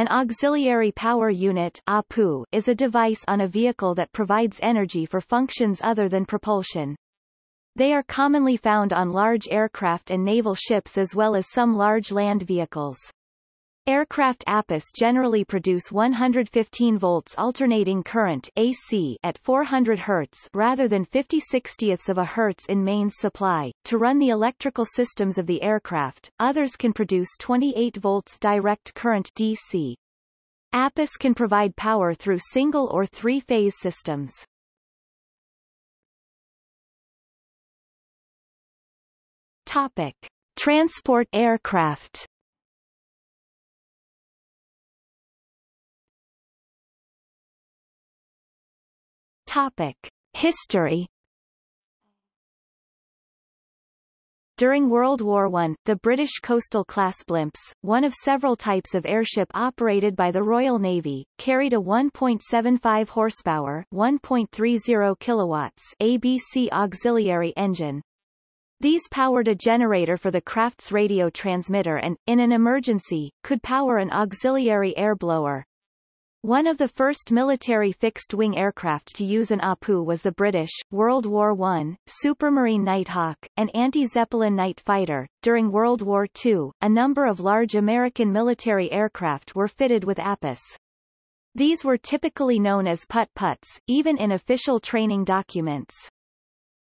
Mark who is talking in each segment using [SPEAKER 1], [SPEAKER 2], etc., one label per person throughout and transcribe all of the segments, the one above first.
[SPEAKER 1] An auxiliary power unit APU is a device on a vehicle that provides energy for functions other than propulsion. They are commonly found on large aircraft and naval ships as well as some large land vehicles. Aircraft APUs generally produce 115 volts alternating current AC at 400 Hz rather than 50 60ths of a Hz in mains supply. To run the electrical systems of the aircraft, others can produce 28 volts direct current DC. APUs can provide power through single or three-phase systems. Topic. Transport aircraft Topic. History During World War I, the British coastal-class blimps, one of several types of airship operated by the Royal Navy, carried a 1.75 horsepower 1.30 kilowatts ABC auxiliary engine. These powered a generator for the craft's radio transmitter and, in an emergency, could power an auxiliary air blower. One of the first military fixed-wing aircraft to use an APU was the British, World War I, Supermarine Nighthawk, an anti-Zeppelin night fighter. During World War II, a number of large American military aircraft were fitted with APUs. These were typically known as putt-putts, even in official training documents.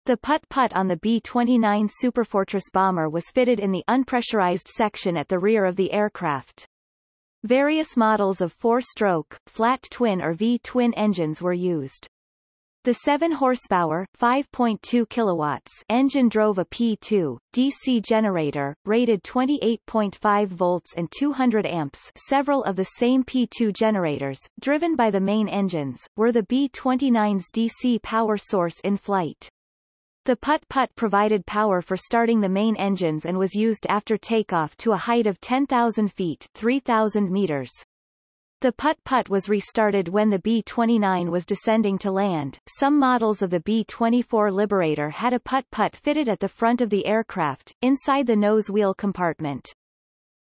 [SPEAKER 1] The putt-putt on the B-29 Superfortress bomber was fitted in the unpressurized section at the rear of the aircraft. Various models of four-stroke, flat twin or V-twin engines were used. The 7 horsepower 5.2 kilowatts engine drove a P2 DC generator rated 28.5 volts and 200 amps. Several of the same P2 generators, driven by the main engines, were the B-29's DC power source in flight. The putt-putt provided power for starting the main engines and was used after takeoff to a height of 10,000 feet 3,000 meters. The putt-putt was restarted when the B-29 was descending to land. Some models of the B-24 Liberator had a putt-putt fitted at the front of the aircraft, inside the nose wheel compartment.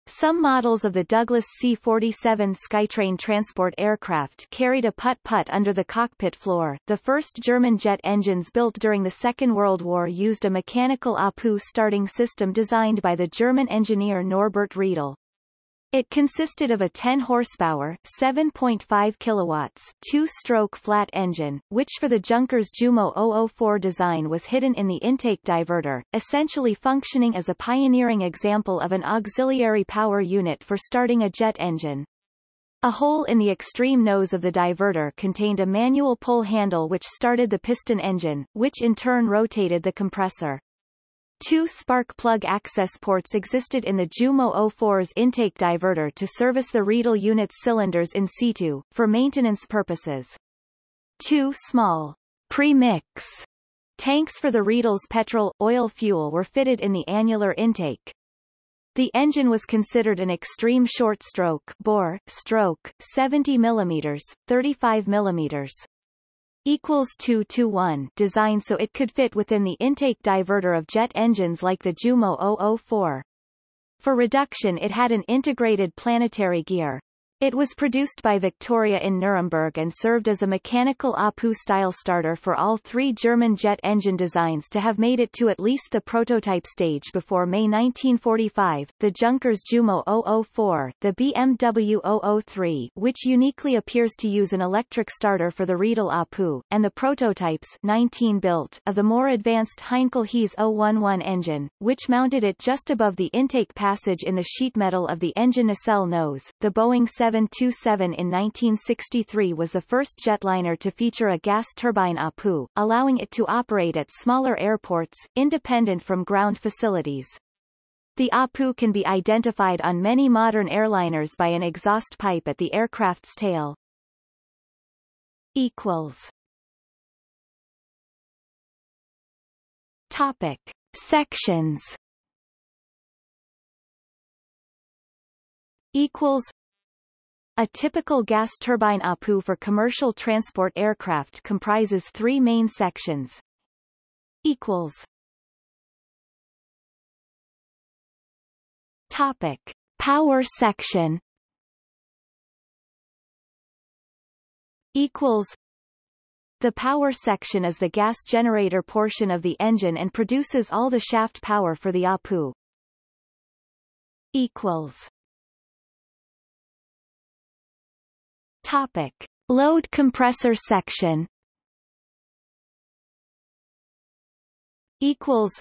[SPEAKER 1] Some models of the Douglas C-47 Skytrain transport aircraft carried a putt-putt under the cockpit floor. The first German jet engines built during the Second World War used a mechanical APU starting system designed by the German engineer Norbert Riedel. It consisted of a 10 horsepower, 7.5 kilowatts, two-stroke flat engine, which for the Junkers Jumo 004 design was hidden in the intake diverter, essentially functioning as a pioneering example of an auxiliary power unit for starting a jet engine. A hole in the extreme nose of the diverter contained a manual pull handle which started the piston engine, which in turn rotated the compressor. Two spark plug access ports existed in the Jumo 04's intake diverter to service the Riedel unit's cylinders in situ, for maintenance purposes. Two small pre-mix tanks for the Riedel's petrol, oil fuel were fitted in the annular intake. The engine was considered an extreme short stroke bore, stroke, 70 mm, 35 mm equals 2 to 1 design so it could fit within the intake diverter of jet engines like the Jumo 004. For reduction it had an integrated planetary gear. It was produced by Victoria in Nuremberg and served as a mechanical APU-style starter for all three German jet engine designs to have made it to at least the prototype stage before May 1945, the Junkers Jumo 004, the BMW 003 which uniquely appears to use an electric starter for the Riedel APU, and the prototypes 19 built of the more advanced Heinkel HeS 011 engine, which mounted it just above the intake passage in the sheet metal of the engine nacelle nose. The Boeing 7 727 in 1963 was the first jetliner to feature a gas turbine APU, allowing it to operate at smaller airports, independent from ground facilities. The APU can be identified on many modern airliners by an exhaust pipe at the aircraft's tail. Equals. Topic. Sections equals a typical gas turbine APU for commercial transport aircraft comprises three main sections. Equals. Topic: Power section. equals the power section is the gas generator portion of the engine and produces all the shaft power for the APU. Equals. Topic. Load compressor section Equals.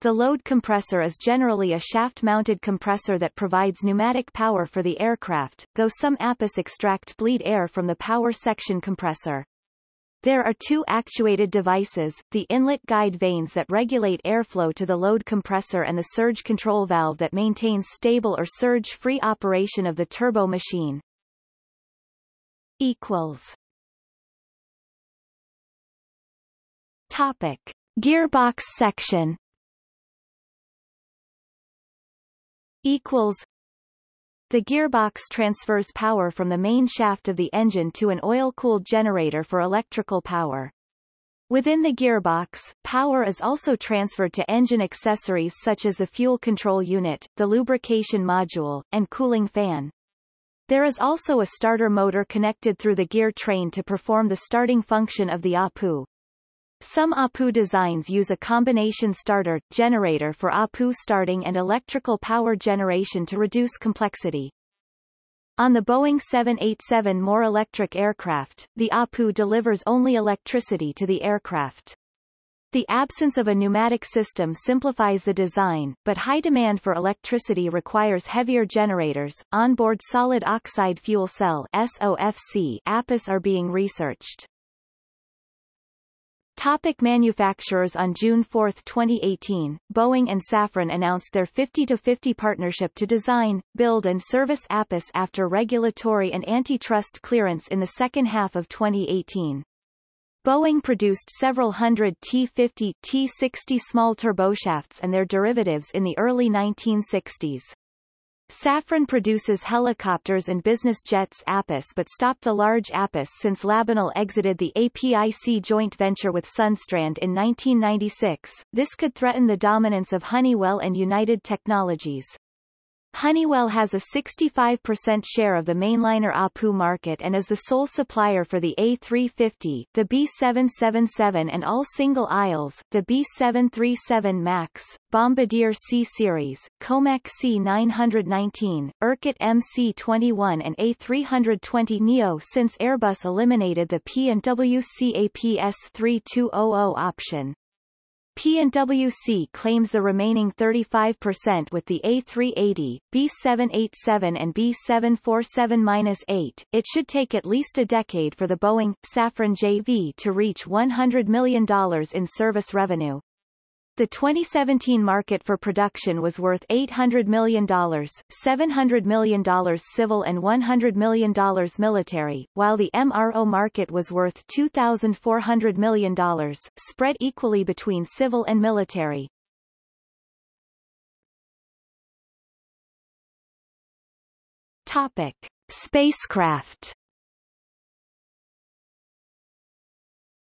[SPEAKER 1] The load compressor is generally a shaft-mounted compressor that provides pneumatic power for the aircraft, though some APUs extract bleed air from the power section compressor. There are two actuated devices, the inlet guide vanes that regulate airflow to the load compressor and the surge control valve that maintains stable or surge-free operation of the turbo machine. Equals. Topic. Gearbox section Equals the gearbox transfers power from the main shaft of the engine to an oil-cooled generator for electrical power. Within the gearbox, power is also transferred to engine accessories such as the fuel control unit, the lubrication module, and cooling fan. There is also a starter motor connected through the gear train to perform the starting function of the APU. Some APU designs use a combination starter, generator for APU starting and electrical power generation to reduce complexity. On the Boeing 787 more electric aircraft, the APU delivers only electricity to the aircraft. The absence of a pneumatic system simplifies the design, but high demand for electricity requires heavier generators. Onboard solid oxide fuel cell SOFC APUs are being researched. Topic manufacturers On June 4, 2018, Boeing and Safran announced their 50-50 partnership to design, build and service APUs after regulatory and antitrust clearance in the second half of 2018. Boeing produced several hundred T-50, T-60 small turboshafts and their derivatives in the early 1960s. Safran produces helicopters and business jets APUs but stopped the large APUs since Labinal exited the APIC joint venture with Sundstrand in 1996. This could threaten the dominance of Honeywell and United Technologies. Honeywell has a 65% share of the mainliner APU market and is the sole supplier for the A350, the B777 and all single aisles, the B737 MAX, Bombardier C-Series, Comac C919, Irkut MC21 and A320 Neo since Airbus eliminated the P&WC APS 3200 option. P&WC claims the remaining 35% with the A380, B787 and B747-8. It should take at least a decade for the Boeing Safran JV to reach $100 million in service revenue. The 2017 market for production was worth $800 million, $700 million civil and $100 million military, while the MRO market was worth $2,400 million, spread equally between civil and military. Topic. Spacecraft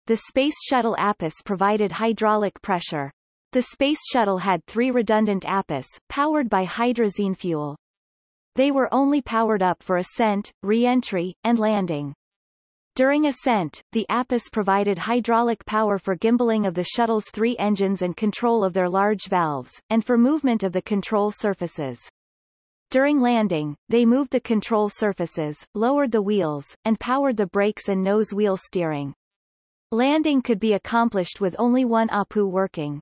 [SPEAKER 1] The Space Shuttle APUs provided hydraulic pressure, the Space Shuttle had three redundant APUs, powered by hydrazine fuel. They were only powered up for ascent, re-entry, and landing. During ascent, the APUs provided hydraulic power for gimbaling of the shuttle's three engines and control of their large valves, and for movement of the control surfaces. During landing, they moved the control surfaces, lowered the wheels, and powered the brakes and nose wheel steering. Landing could be accomplished with only one APU working.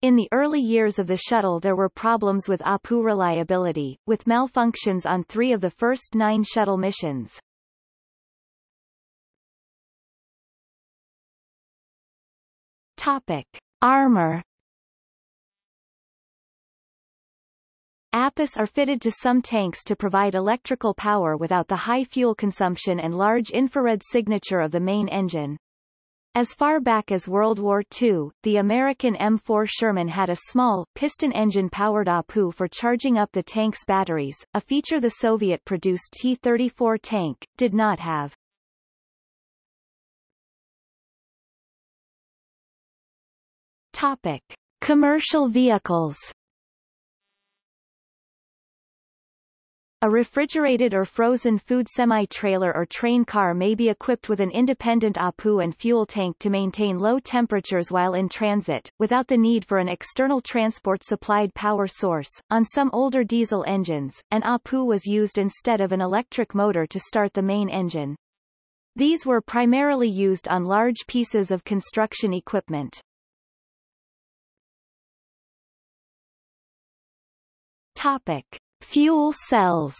[SPEAKER 1] In the early years of the shuttle there were problems with APU reliability, with malfunctions on three of the first nine shuttle missions. Topic. Armor APUs are fitted to some tanks to provide electrical power without the high fuel consumption and large infrared signature of the main engine. As far back as World War II, the American M4 Sherman had a small, piston-engine-powered APU for charging up the tank's batteries, a feature the Soviet-produced T-34 tank, did not have. Topic. Commercial vehicles A refrigerated or frozen food semi-trailer or train car may be equipped with an independent APU and fuel tank to maintain low temperatures while in transit, without the need for an external transport-supplied power source. On some older diesel engines, an APU was used instead of an electric motor to start the main engine. These were primarily used on large pieces of construction equipment. Topic. Fuel cells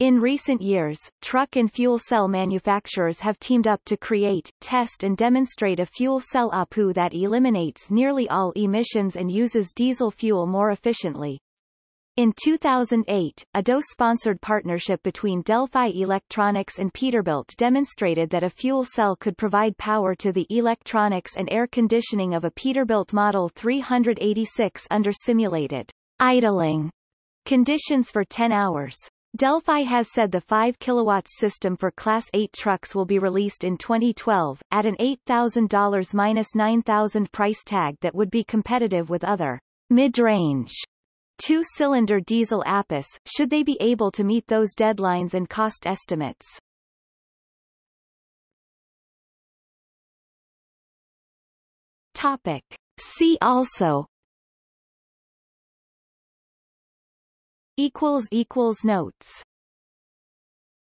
[SPEAKER 1] In recent years, truck and fuel cell manufacturers have teamed up to create, test and demonstrate a fuel cell APU that eliminates nearly all emissions and uses diesel fuel more efficiently. In 2008, a DOE-sponsored partnership between Delphi Electronics and Peterbilt demonstrated that a fuel cell could provide power to the electronics and air conditioning of a Peterbilt Model 386 under simulated idling conditions for 10 hours. Delphi has said the 5 kW system for Class 8 trucks will be released in 2012, at an $8,000-$9,000 price tag that would be competitive with other mid-range two-cylinder diesel APUs, should they be able to meet those deadlines and cost estimates. Topic. See also equals equals notes